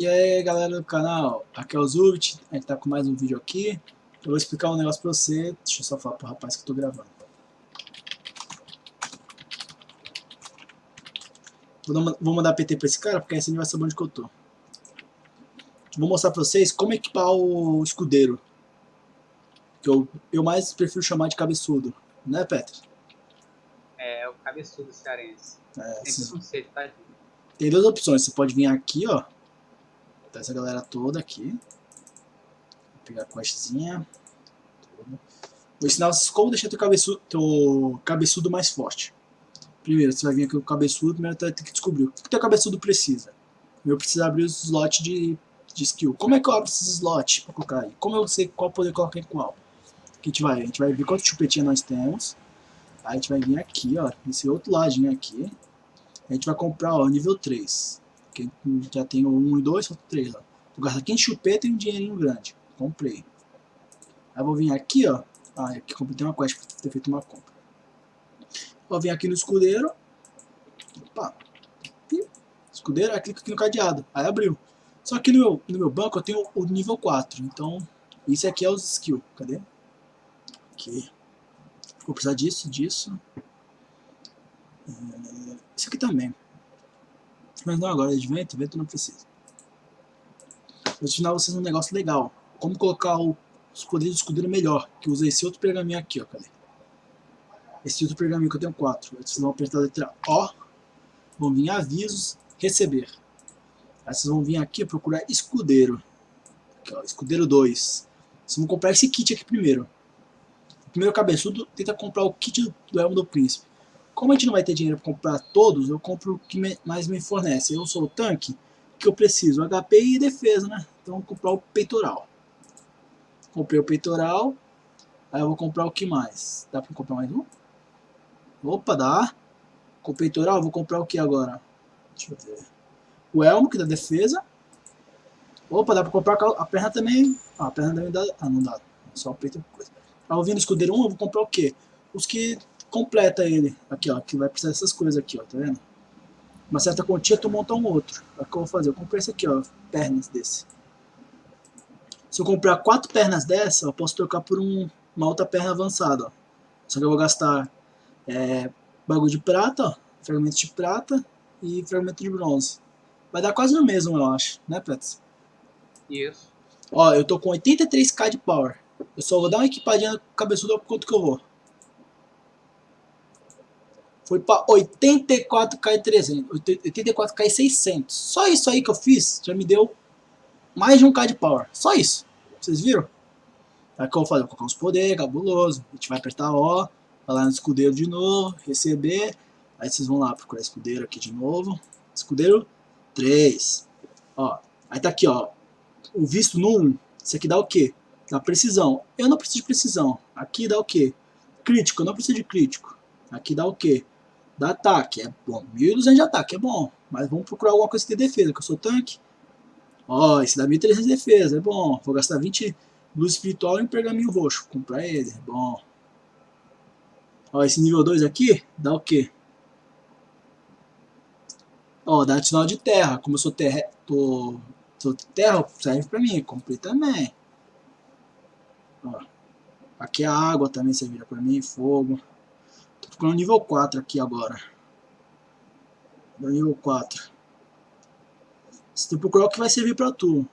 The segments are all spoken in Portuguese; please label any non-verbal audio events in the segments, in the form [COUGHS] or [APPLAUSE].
E aí galera do canal, aqui é o Zubit, a gente tá com mais um vídeo aqui. Eu vou explicar um negócio pra você, deixa eu só falar pro rapaz que eu tô gravando. Vou mandar PT pra esse cara, porque assim ele vai saber onde que eu tô. Vou mostrar pra vocês como equipar o escudeiro Que eu, eu mais prefiro chamar de cabeçudo, né Petro? É, o cabeçudo cearense. É, Tem tá? Tem duas opções, você pode vir aqui ó Tá essa galera toda aqui. Vou pegar a questzinha. Vou ensinar vocês como deixar teu cabeçudo, teu cabeçudo mais forte. Primeiro, você vai vir aqui com o cabeçudo, primeiro você vai ter que descobrir o que o teu cabeçudo precisa. Eu preciso abrir os slots de, de skill. Como é que eu abro esses slots para colocar aí? Como eu sei qual poder colocar em qual? A gente vai, a gente vai ver quanto chupetinha nós temos. Aí a gente vai vir aqui, ó, nesse outro ladinho aqui. A gente vai comprar, ó, nível 3. Quem já tem o 1 e 2, falta 3 lá. Vou gastar 15 chupeta e um dinheirinho grande. Comprei. Aí vou vir aqui, ó. Ah, aqui completei uma quest para ter feito uma compra. Vou vir aqui no escudeiro. Opa. Escudeiro, aí clica aqui no cadeado. Aí abriu. Só que no meu, no meu banco eu tenho o nível 4. Então, isso aqui é os skills. Cadê? Aqui. Vou precisar disso, disso. É, isso aqui também. Mas não agora, de vento, vento não precisa. Vou ensinar vocês um negócio legal. Como colocar o, do escudeiro melhor. Que usei esse outro pergaminho aqui, ó. Cadê? Esse outro pergaminho que eu tenho quatro. Vocês vão apertar a letra O. Vão vir avisos, receber. Aí vocês vão vir aqui procurar escudeiro. Aqui, ó, escudeiro 2. Vocês vão comprar esse kit aqui primeiro. Primeiro cabeçudo tenta comprar o kit do Elmo do Príncipe. Como a gente não vai ter dinheiro para comprar todos, eu compro o que mais me fornece. Eu sou o tanque, que eu preciso HP e defesa, né? Então vou comprar o peitoral. Comprei o peitoral. Aí eu vou comprar o que mais? Dá para comprar mais um? Opa, dá. Com o peitoral, vou comprar o que agora? Deixa eu ver. O elmo, que dá defesa. Opa, dá pra comprar a perna também. Ah, a perna também dá. Ah, não dá. Só o peito coisa. Aí eu vim no escudeiro 1, eu vou comprar o quê? Os que completa ele. Aqui, ó, que vai precisar dessas coisas aqui, ó, tá vendo? Uma certa quantia, tu monta um outro. O que eu vou fazer? Eu comprei esse aqui, ó, pernas desse. Se eu comprar quatro pernas dessa, eu posso trocar por um, uma outra perna avançada, ó. Só que eu vou gastar é, bagulho de prata, ó, fragmento de prata e fragmento de bronze. Vai dar quase o mesmo, eu acho, né, Pets? Isso. Ó, eu tô com 83k de power. Eu só vou dar uma equipadinha no cabeçudo por quanto que eu vou foi para 84k e 300, 84k e 600. Só isso aí que eu fiz já me deu mais de 1k de power. Só isso. Vocês viram? Aí que eu vou fazer? Vou colocar uns poderes, cabuloso. A gente vai apertar O, vai lá no escudeiro de novo, receber. Aí vocês vão lá procurar escudeiro aqui de novo. Escudeiro 3. Ó, aí tá aqui, ó. O visto no 1. Isso aqui dá o quê? Dá precisão. Eu não preciso de precisão. Aqui dá o quê? Crítico. Eu não preciso de crítico. Aqui dá o quê? Dá ataque, é bom. 1200 de ataque é bom, mas vamos procurar alguma coisa tem defesa, que eu sou tanque. Ó, esse dá 1300 de defesa, é bom. Vou gastar 20 luz espiritual e um pergaminho roxo, comprar ele, é bom. Ó, esse nível 2 aqui, dá o quê? Ó, dá sinal de terra, como eu sou terra, tô, sou terra, serve pra mim, comprei também. Ó, aqui a água também servirá pra mim, fogo no nível 4 aqui agora. No nível 4. Você tem que procurar o que vai servir pra tu.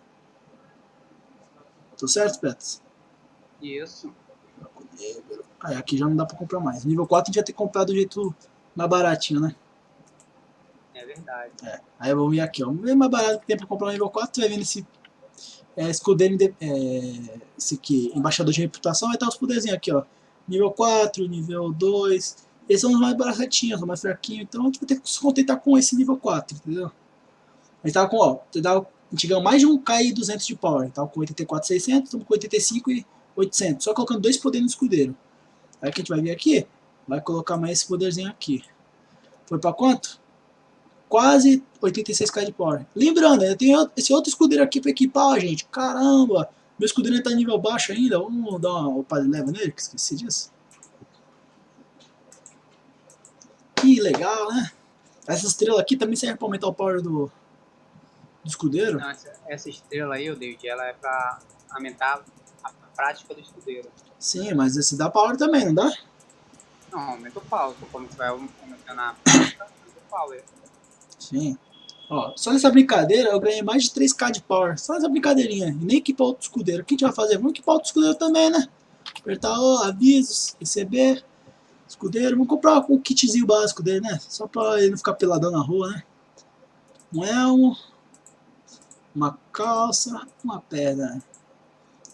Tô certo, Pets? Isso. Aí aqui já não dá pra comprar mais. Nível 4 a gente já ter comprado do jeito mais baratinho, né? É verdade. É. Aí vamos vir aqui, ó. O mais barato que tem pra comprar no nível 4, tu vai vir nesse é, escudeiro, é, esse aqui, embaixador de reputação, vai estar os poderzinhos aqui, ó. Nível 4, nível 2, esses são os mais baratinhos, os mais fraquinhos, então a gente vai ter que se contentar com esse nível 4, entendeu? A gente tava com, ó, a gente ganhou mais de um K e 200 de power, tava com 84,600, estamos com 85 e 800, só colocando dois poderes no escudeiro. Aí que a gente vai vir aqui, vai colocar mais esse poderzinho aqui. Foi pra quanto? Quase 86k de power. Lembrando, eu tenho esse outro escudeiro aqui pra equipar, gente. Caramba! Meu escudeiro tá em nível baixo ainda. Vamos dar uma opa de leva nele, que esqueci disso. Que legal, né? Essa estrela aqui também serve para aumentar o power do, do escudeiro. Não, essa, essa estrela aí, David, ela é pra aumentar a prática do escudeiro. Sim, mas esse dá power também, não dá? Não, aumenta o power. Como você vai aumentar a prática, aumenta o power. Sim. Ó, só nessa brincadeira eu ganhei mais de 3k de power. Só nessa brincadeirinha. E nem equipar outro escudeiro. O que a gente vai fazer? Vamos equipar outro escudeiro também, né? Apertar o avisos, receber, escudeiro. Vamos comprar o kitzinho básico dele, né? Só pra ele não ficar peladão na rua, né? Um elmo, uma calça, uma pedra.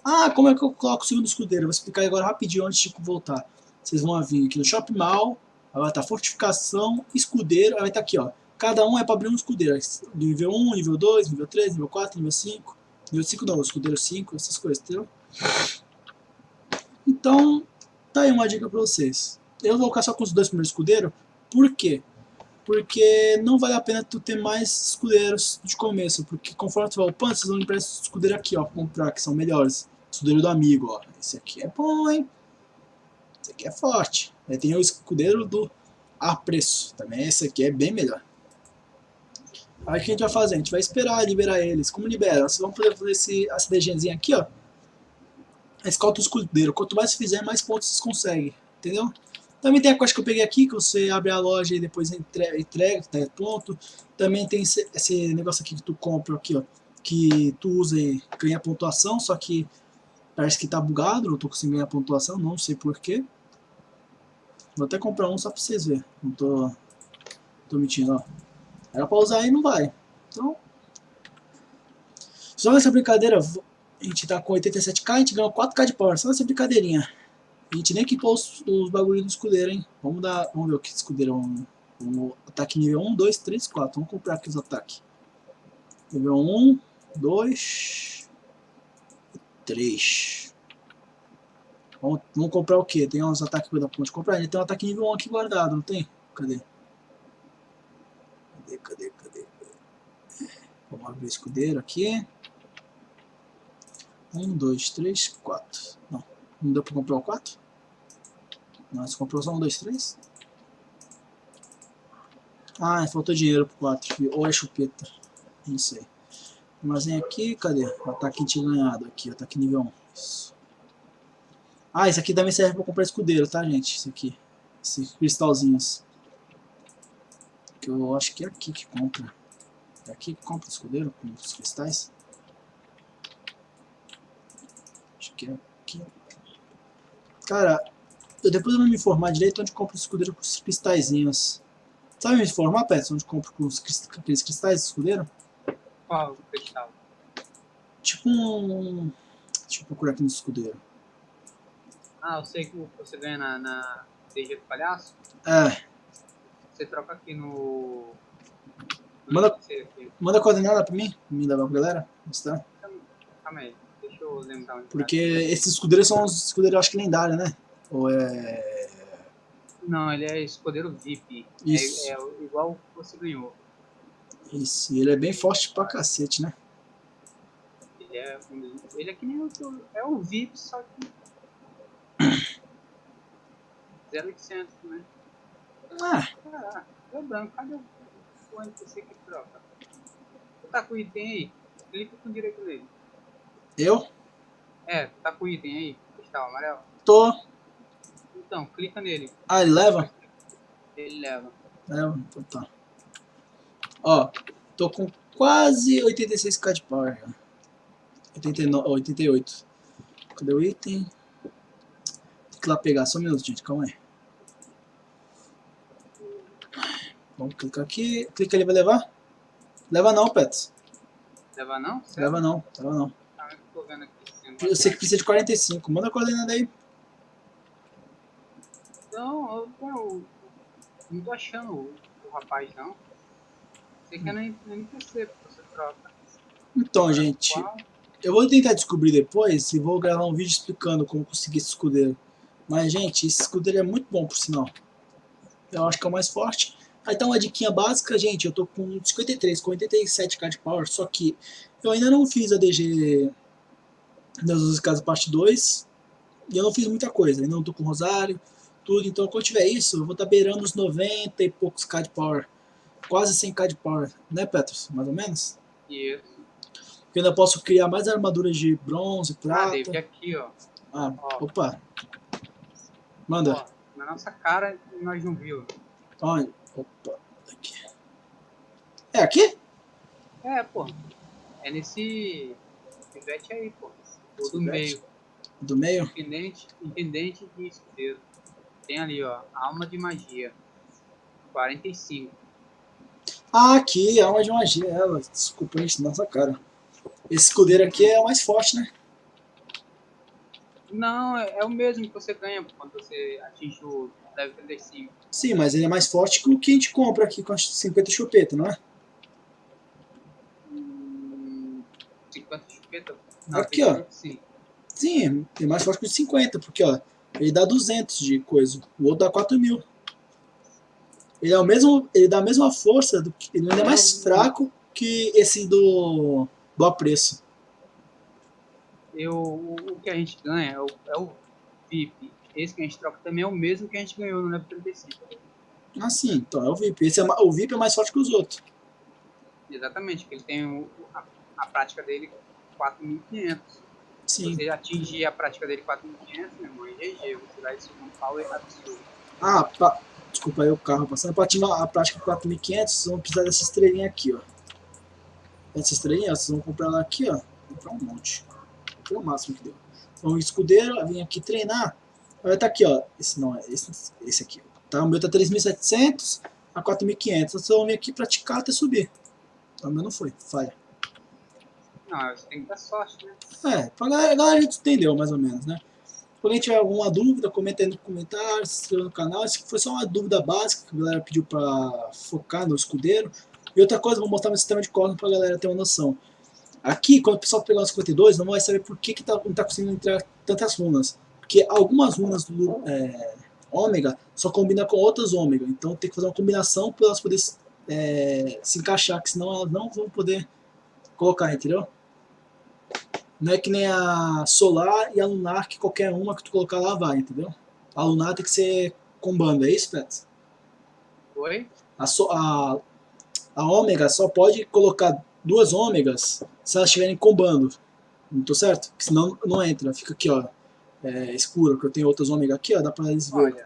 Ah, como é que eu coloco o segundo escudeiro? Vou explicar agora rapidinho antes de voltar. Vocês vão vir aqui no Shop Mall, vai estar fortificação, escudeiro, vai estar aqui, ó. Cada um é para abrir um escudeiro. Nível 1, nível 2, nível 3, nível 4, nível 5. Nível 5 não, escudeiro 5, essas coisas, entendeu? Então, tá aí uma dica para vocês. Eu vou ficar só com os dois primeiros escudeiros. Por quê? Porque não vale a pena tu ter mais escudeiros de começo. Porque conforme tu vai upando, vocês vão lembrar esse escudeiro aqui, ó, pra comprar, que são melhores. Escudeiro do amigo, ó. Esse aqui é bom, hein? Esse aqui é forte. Aí tem o escudeiro do a preço. Também esse aqui é bem melhor. Aí o que a gente vai fazer? A gente vai esperar liberar eles. Como libera? Vocês vão poder fazer esse ACDGzinho aqui, ó. Escolta o escudeiro. Quanto mais fizer, mais pontos vocês conseguem. Entendeu? Também tem a coisa que eu peguei aqui, que você abre a loja e depois entrega, entrega tá pronto. Também tem esse, esse, negócio aqui que tu compra aqui, ó. Que tu usa e ganha pontuação, só que parece que tá bugado, não tô conseguindo ganhar pontuação, não sei porquê. Vou até comprar um só pra vocês verem. Não tô, tô mentindo, ó. Era pra usar e não vai. Então, só nessa brincadeira, a gente tá com 87k, a gente ganhou 4k de power. Só nessa brincadeirinha. A gente nem equipou os, os bagulhos do escudeiro, hein? Vamos dar. Vamos ver o que escudeiro é um. Ataque nível 1, 2, 3, 4. Vamos comprar aqui os ataques. Nível 1, 2, 3. Vamos, vamos comprar o que? Tem uns ataques da ponte. Comprar. Ele tem um ataque nível 1 aqui guardado, não tem? Cadê? Cadê, cadê, cadê? Vamos abrir o escudeiro aqui. 1, 2, 3, 4. Não, não deu pra comprar o 4? nós compramos só um, dois, três? Ah, faltou dinheiro pro 4. Ou é chupeta. Não sei. Mas vem aqui, cadê? Ataque ganhado aqui, ataque nível 1. Isso. Ah, isso aqui também serve pra comprar escudeiro, tá, gente? Isso aqui. Esses cristalzinhos. Que eu acho que é aqui que compra. É aqui que compra escudeiro com os cristais. Acho que é aqui. Cara, depois eu vou me informar direito onde compra o escudeiro com os cristalzinhos. Sabe me informar, Pets, onde compra com os aqueles cristais de escudeiro? Qual cristal? Tipo um... Deixa eu procurar aqui no escudeiro. Ah, eu sei que você ganha na, na DG do palhaço. É. Você troca aqui no. no Manda- aqui. Manda a coordenada pra mim, me dá pra galera. Está? Calma aí, deixa eu lembrar onde tá. Porque esses escudeiros são os escudeiros, acho que lendários, né? Ou é... Não, ele é escudeiro VIP. Isso. É, é igual você ganhou. Isso, ele é bem forte pra cacete, né? Ele é, ele é que nem o é o VIP, só que. [COUGHS] 0800, né? Ah, Ah, deu branco. Cadê o, NPC que troca? Tá com item aí? Clica com direito nele. eu É, tá com item aí? Cristal amarelo? tô... Então, clica nele. Ah, ele leva? Ele leva. Leva, então tá. Ó, tô com quase 86k de power já. 89, 88. Cadê o item? Tem que ir lá pegar, só um minuto, gente, calma aí. Vamos clicar aqui. Clica ali, vai levar? Leva não, Pets. Leva não? Certo? Leva não, leva não. Tá, Eu sei que precisa de 45. Manda a coordenada aí. Não, eu, não tô achando o, o rapaz, não. Você quer no NPC, porque você troca. Então, gente, Qual? eu vou tentar descobrir depois e vou gravar um vídeo explicando como conseguir esse escudeiro. Mas, gente, esse escudeiro é muito bom, por sinal. Eu acho que é o mais forte. Aí tá uma diquinha básica, gente. Eu tô com 53, com 87k de power. Só que eu ainda não fiz a DG das 12 casas parte 2. E eu não fiz muita coisa. Ainda não tô com Rosário, tudo. Então, quando tiver isso, eu vou estar tá beirando os 90 e poucos k de power. Quase 100k de power. Né, Petros? Mais ou menos? Isso. Eu ainda posso criar mais armaduras de bronze, Ah, prata. David, aqui, ó. Ah, Ó. opa. Manda. Ó, na nossa cara, nós não viu. Olha. Opa. Aqui. É aqui? É, pô. É nesse pivete aí, pô. Do meio. Do meio? Intendente, intendente de escudeiro. Tem ali, ó. Alma de magia. 45. Ah, aqui, alma de magia. Ela. Desculpa, gente, nossa cara. Esse escudeiro aqui é o mais forte, né? Não, é, é o mesmo que você ganha quando você atinge o level 35. Sim, mas ele é mais forte que o que a gente compra aqui com as 50 chupeta, não é? Hum, 50 chupeta? Aqui, tem ó. Sim. Sim, é mais forte que o de 50, porque ó, ele dá 200 de coisa, o outro dá 4 mil. Ele, é o mesmo, ele dá a mesma força, do ele ainda é mais fraco que esse do, do apreço. Eu, o, que a gente ganha é o, é o VIP. Esse que a gente troca também é o mesmo que a gente ganhou no level 35. Ah, sim, então é o VIP. Esse é, o VIP é mais forte que os outros. Exatamente, que ele tem o, a, a prática dele 4.500. Sim. você atingir a prática dele 4.500, meu irmão, é GG. Você vai subir um power absurdo. Ah, pa, desculpa aí o carro passando. Para ativar a prática 4500, vocês vão precisar dessa estrelinha aqui, ó. Essa estrelinha, vocês vão comprar ela aqui, ó. Comprar um monte. Foi o máximo que deu. Então, escudeiro, vem aqui treinar. Vai tá aqui, ó. Esse não é, esse, esse aqui. Tá? O meu tá 3.700 a 4.500. Então, Vocês vão vir aqui praticar até subir. Então, o meu não foi, falha. Não, você tem dar sorte, né? É, pra galera, a já entendeu mais ou menos, né? Alguém tiver alguma dúvida, comenta aí no comentário, se inscreva no canal. Isso foi só uma dúvida básica que a galera pediu pra focar no escudeiro. E outra coisa, vou mostrar meu sistema de código pra galera ter uma noção. Aqui, quando o pessoal pegar o 52, não vai saber por que, que tá, não tá conseguindo entrar tantas runas. Porque algumas runas do é, ômega só combinam com outras ômega. Então tem que fazer uma combinação para elas poderem é, se encaixar, que senão elas não vão poder colocar, entendeu? Não é que nem a solar e a lunar, que qualquer uma que tu colocar lá vai, entendeu? A lunar tem que ser combando, é isso, Pets? Oi? A, so, a, a ômega só pode colocar duas ômegas se elas estiverem combando. Não tô certo? Porque senão não entra, fica aqui, ó. É, escuro, que eu tenho outras ômegas aqui, ó, dá pra eles verem.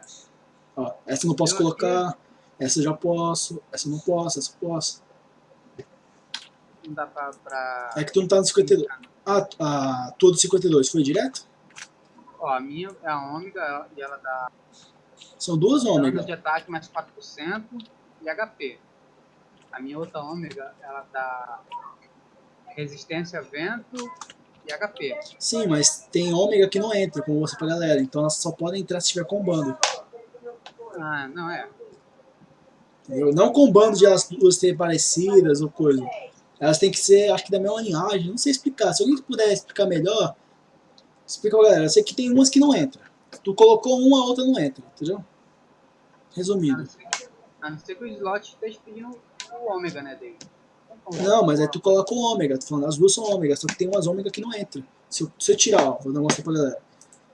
Ó, essa eu não posso Eu colocar, essa eu já posso, essa eu não posso, essa eu posso. Não dá pra... pra... É que tu não tá no 52. Ah, a tua do 52 foi direto? Ó, a minha é a ômega e ela dá São duas dano ômegas. de ataque mais 4% e HP. A minha outra ômega, ela dá resistência a vento e HP. Sim, mas tem ômega que não entra, como você pra galera. Então elas só podem entrar se estiver combando. Ah, não é. Entendeu? Não combando de elas duas serem parecidas ou coisa. Elas têm que ser, acho que da mesma linhagem. Não sei explicar. Se alguém puder explicar melhor, explica pra galera. Eu sei que tem umas que não entram. Tu colocou uma, a outra não entra. Entendeu? Resumindo. a não ser que o slot esteja pedindo o ômega, né, dele. Não, mas aí tu coloca o ômega. Tô falando, as duas são ômega. Só que tem umas ômega que não entram. Se eu, se eu tirar, ó, vou mostrar pra galera.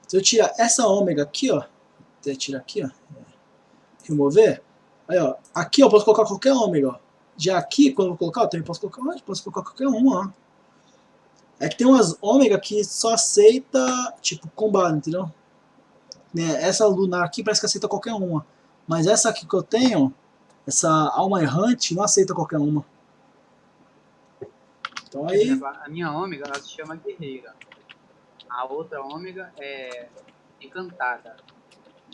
Se eu tirar essa ômega aqui, ó. Até tirar aqui, ó. Remover. Aí, ó. Aqui eu posso colocar qualquer ômega, ó. Já aqui, quando eu vou colocar, eu também posso colocar, ó, posso colocar qualquer uma, ó. É que tem umas ômega que só aceita, tipo, combate, entendeu? Né, Essa lunar aqui parece que aceita qualquer uma. Mas essa aqui que eu tenho, essa alma errante, não aceita qualquer uma. Então aí, A minha ômega, ela se chama guerreira. A outra ômega é encantada.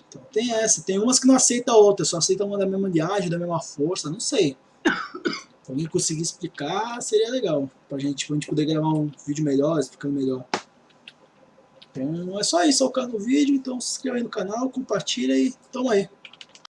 então tem essa. Tem umas que não aceita a outra, só aceita uma da mesma linhagem, da mesma força, não sei. Se alguém conseguir explicar, seria legal. Pra gente, pra gente poder gravar um vídeo melhor, explicando melhor. Então é só isso, só o vídeo. Então se inscreva aí no canal, compartilha e tamo aí.